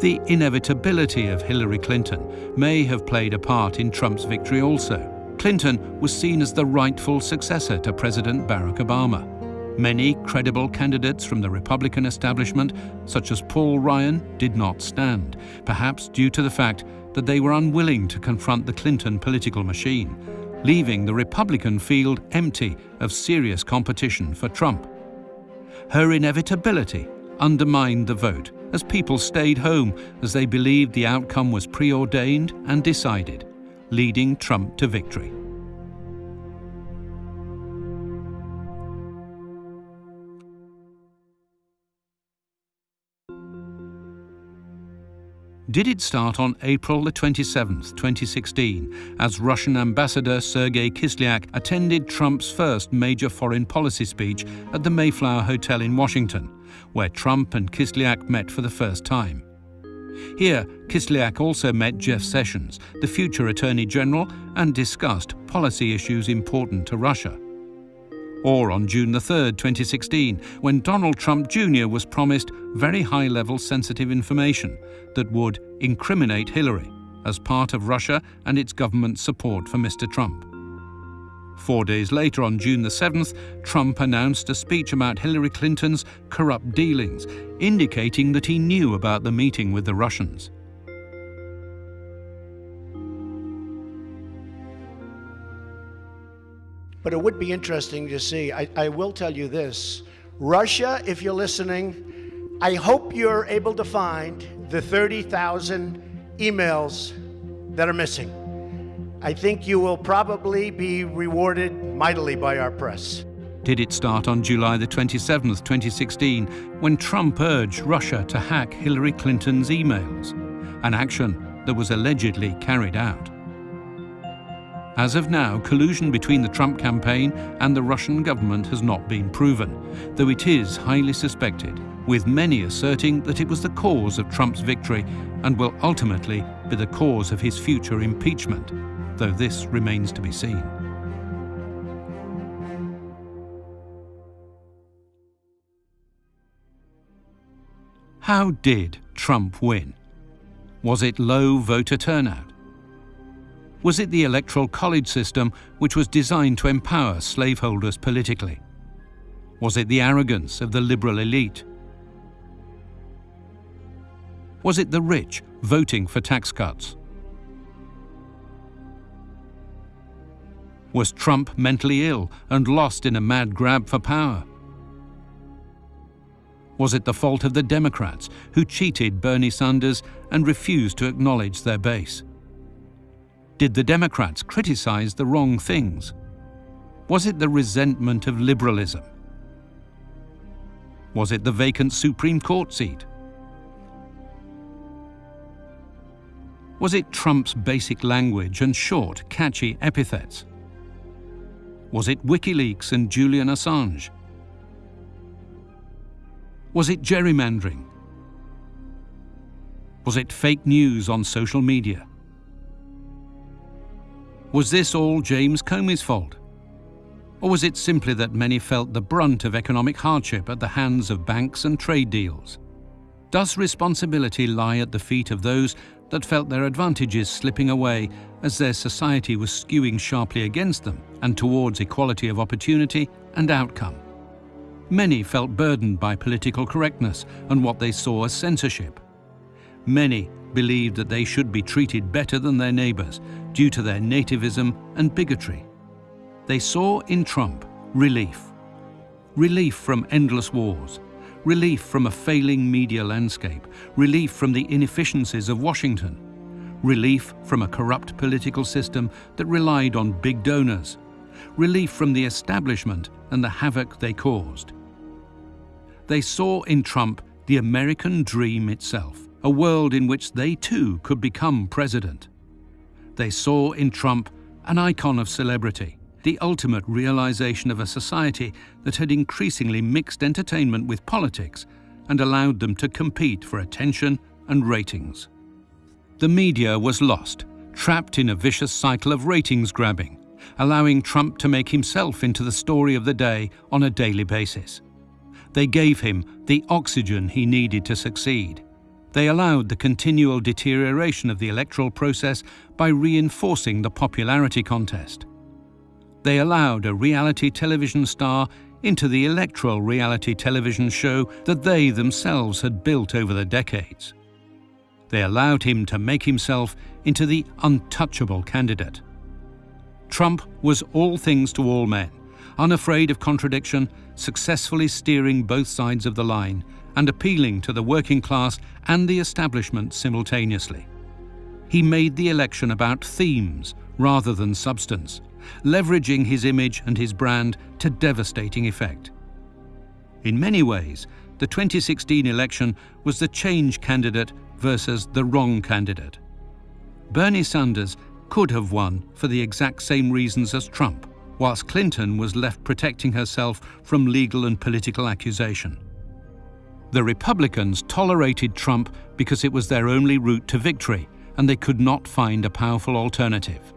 H: The inevitability of Hillary Clinton may have played a part in Trump's victory also. Clinton was seen as the rightful successor to President Barack Obama. Many credible candidates from the Republican establishment, such as Paul Ryan, did not stand, perhaps due to the fact that they were unwilling to confront the Clinton political machine, leaving the Republican field empty of serious competition for Trump. Her inevitability undermined the vote as people stayed home as they believed the outcome was preordained and decided, leading Trump to victory. Did it start on April the 27th, 2016, as Russian Ambassador Sergei Kislyak attended Trump's first major foreign policy speech at the Mayflower Hotel in Washington, where Trump and Kislyak met for the first time? Here, Kislyak also met Jeff Sessions, the future Attorney General, and discussed policy issues important to Russia or on June 3, 2016, when Donald Trump Jr. was promised very high level sensitive information that would incriminate Hillary as part of Russia and its government's support for Mr. Trump. Four days later, on June the 7th, Trump announced a speech about Hillary Clinton's corrupt dealings, indicating that he knew about the meeting with the Russians.
G: But it would be interesting to see. I, I will tell you this Russia, if you're listening, I hope you're able to find the 30,000 emails that are missing. I think you will probably be rewarded mightily by our press.
H: Did it start on July the 27th, 2016, when Trump urged Russia to hack Hillary Clinton's emails, an action that was allegedly carried out? As of now, collusion between the Trump campaign and the Russian government has not been proven, though it is highly suspected, with many asserting that it was the cause of Trump's victory and will ultimately be the cause of his future impeachment, though this remains to be seen. How did Trump win? Was it low voter turnout? Was it the electoral college system which was designed to empower slaveholders politically? Was it the arrogance of the liberal elite? Was it the rich voting for tax cuts? Was Trump mentally ill and lost in a mad grab for power? Was it the fault of the Democrats who cheated Bernie Sanders and refused to acknowledge their base? Did the Democrats criticize the wrong things? Was it the resentment of liberalism? Was it the vacant Supreme Court seat? Was it Trump's basic language and short, catchy epithets? Was it WikiLeaks and Julian Assange? Was it gerrymandering? Was it fake news on social media? Was this all James Comey's fault? Or was it simply that many felt the brunt of economic hardship at the hands of banks and trade deals? Does responsibility lie at the feet of those that felt their advantages slipping away as their society was skewing sharply against them and towards equality of opportunity and outcome? Many felt burdened by political correctness and what they saw as censorship. Many believed that they should be treated better than their neighbours due to their nativism and bigotry. They saw in Trump relief. Relief from endless wars, relief from a failing media landscape, relief from the inefficiencies of Washington, relief from a corrupt political system that relied on big donors, relief from the establishment and the havoc they caused. They saw in Trump the American dream itself a world in which they too could become president. They saw in Trump an icon of celebrity, the ultimate realization of a society that had increasingly mixed entertainment with politics and allowed them to compete for attention and ratings. The media was lost, trapped in a vicious cycle of ratings grabbing, allowing Trump to make himself into the story of the day on a daily basis. They gave him the oxygen he needed to succeed. They allowed the continual deterioration of the electoral process by reinforcing the popularity contest. They allowed a reality television star into the electoral reality television show that they themselves had built over the decades. They allowed him to make himself into the untouchable candidate. Trump was all things to all men, unafraid of contradiction, successfully steering both sides of the line, and appealing to the working class and the establishment simultaneously. He made the election about themes rather than substance, leveraging his image and his brand to devastating effect. In many ways, the 2016 election was the change candidate versus the wrong candidate. Bernie Sanders could have won for the exact same reasons as Trump, whilst Clinton was left protecting herself from legal and political accusation. The Republicans tolerated Trump because it was their only route to victory and they could not find a powerful alternative.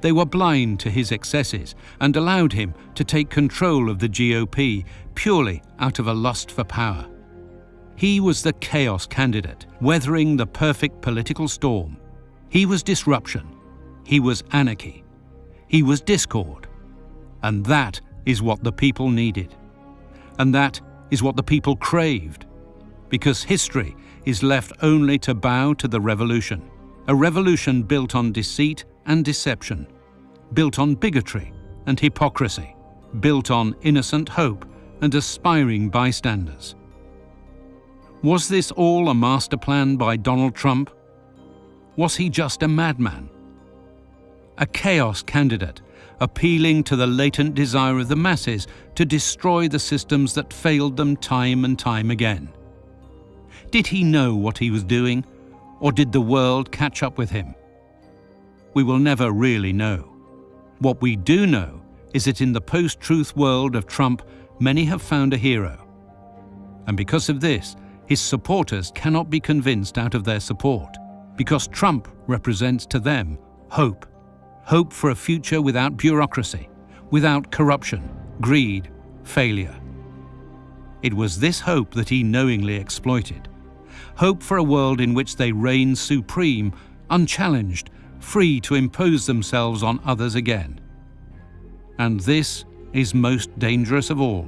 H: They were blind to his excesses and allowed him to take control of the GOP purely out of a lust for power. He was the chaos candidate, weathering the perfect political storm. He was disruption. He was anarchy. He was discord. And that is what the people needed. And that is what the people craved because history is left only to bow to the revolution, a revolution built on deceit and deception, built on bigotry and hypocrisy, built on innocent hope and aspiring bystanders. Was this all a master plan by Donald Trump? Was he just a madman? A chaos candidate, appealing to the latent desire of the masses to destroy the systems that failed them time and time again. Did he know what he was doing, or did the world catch up with him? We will never really know. What we do know is that in the post-truth world of Trump, many have found a hero. And because of this, his supporters cannot be convinced out of their support, because Trump represents to them hope. Hope for a future without bureaucracy, without corruption, greed, failure. It was this hope that he knowingly exploited hope for a world in which they reign supreme, unchallenged, free to impose themselves on others again. And this is most dangerous of all,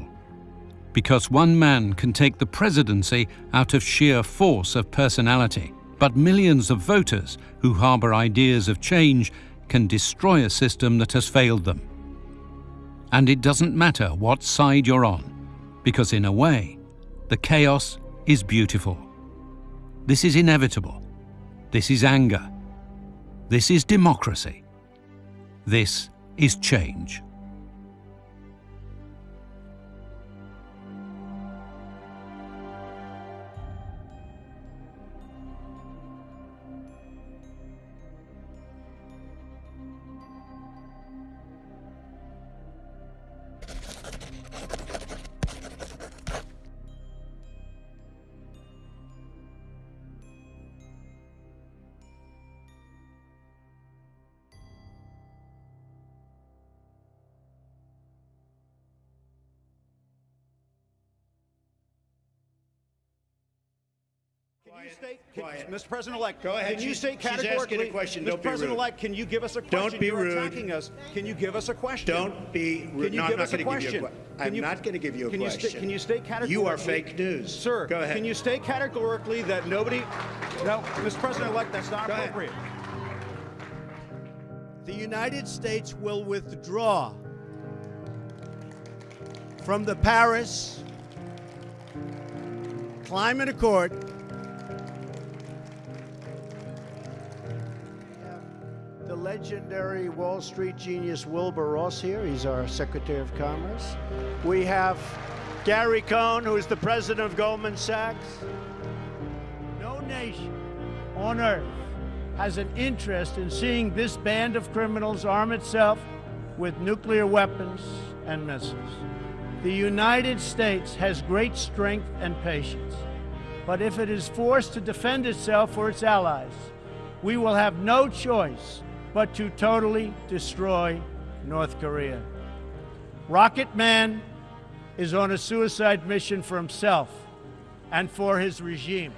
H: because one man can take the presidency out of sheer force of personality, but millions of voters who harbour ideas of change can destroy a system that has failed them. And it doesn't matter what side you're on, because in a way, the chaos is beautiful. This is inevitable. This is anger. This is democracy. This is change.
T: State, can, Mr. President-elect,
G: Go ahead.
T: Can you
G: She's-
T: state
G: she's a
T: categorically,
G: question.
T: Mr.
G: Don't be rude.
T: President-elect, can you give us a question?
G: Don't be
T: You're
G: rude.
T: attacking us. Can you give us a question?
G: Don't be rude.
T: Can you
G: No, I'm not
T: us a
G: gonna give you a
T: question?
G: que-
T: Can
G: I'm
T: you-
G: not gonna give you a
T: can
G: question.
T: You can you state categorically?
G: You are fake news.
T: Sir,
G: Go ahead.
T: Can you state categorically that nobody? No, Mr. President-elect, that's not
G: Go ahead.
T: appropriate.
G: The United States will withdraw from the Paris Climate Accord.
Q: Legendary Wall Street genius Wilbur Ross here. He's our Secretary of Commerce.
G: We have Gary Cohn, who is the president of Goldman Sachs. No nation on earth has an interest in seeing this band of criminals arm itself with nuclear weapons and missiles. The United States has great strength and patience, but if it is forced to defend itself or its allies, we will have no choice but to totally destroy North Korea. Rocket Man is on a suicide mission for himself and for his regime.